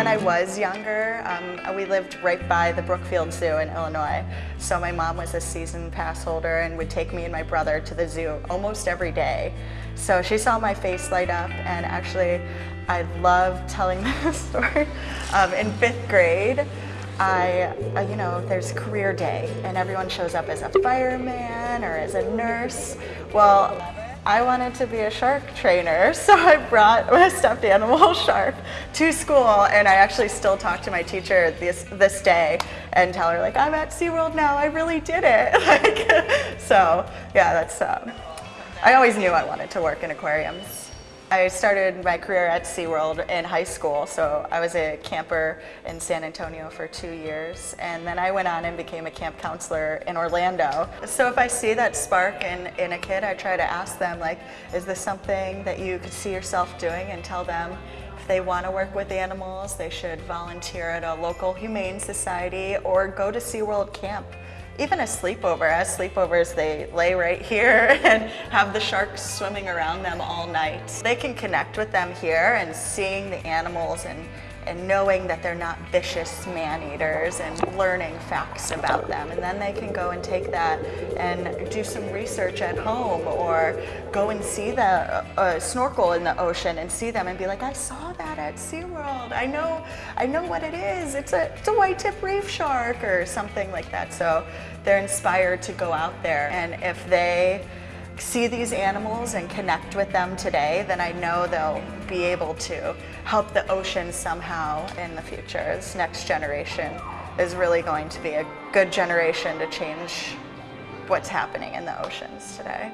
when I was younger, um, we lived right by the Brookfield Zoo in Illinois. So my mom was a season pass holder and would take me and my brother to the zoo almost every day. So she saw my face light up and actually I love telling this story. Um, in fifth grade, I, uh, you know, there's career day and everyone shows up as a fireman or as a nurse. Well, I wanted to be a shark trainer, so I brought my stuffed animal shark to school and I actually still talk to my teacher this, this day and tell her like, I'm at SeaWorld now, I really did it. like, so yeah, that's, um, I always knew I wanted to work in aquariums. I started my career at SeaWorld in high school, so I was a camper in San Antonio for two years, and then I went on and became a camp counselor in Orlando. So if I see that spark in, in a kid, I try to ask them, like, is this something that you could see yourself doing, and tell them if they want to work with animals, they should volunteer at a local humane society or go to SeaWorld camp even a sleepover. As sleepovers, they lay right here and have the sharks swimming around them all night. They can connect with them here and seeing the animals and and knowing that they're not vicious man-eaters and learning facts about them. And then they can go and take that and do some research at home or go and see the uh, uh, snorkel in the ocean and see them and be like, I saw that at SeaWorld. I know, I know what it is. It's a, it's a white tip reef shark or something like that. So they're inspired to go out there. And if they see these animals and connect with them today, then I know they'll be able to help the ocean somehow in the future. This next generation is really going to be a good generation to change what's happening in the oceans today.